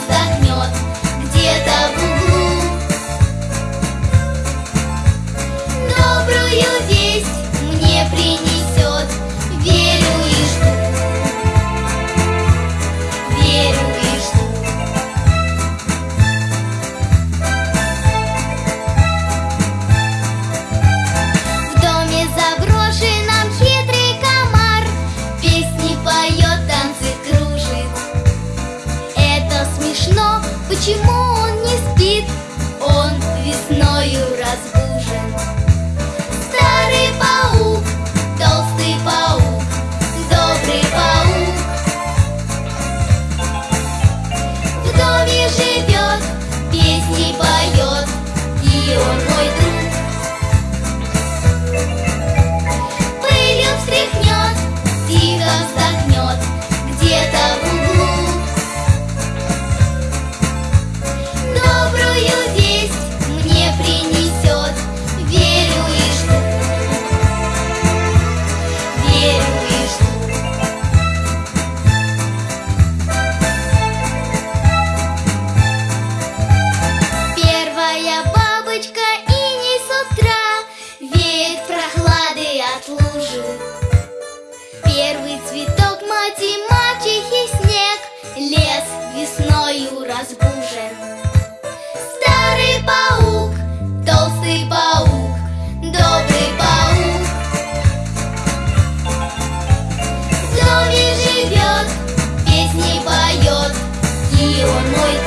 вздохнет где-то в углу. почему? on môi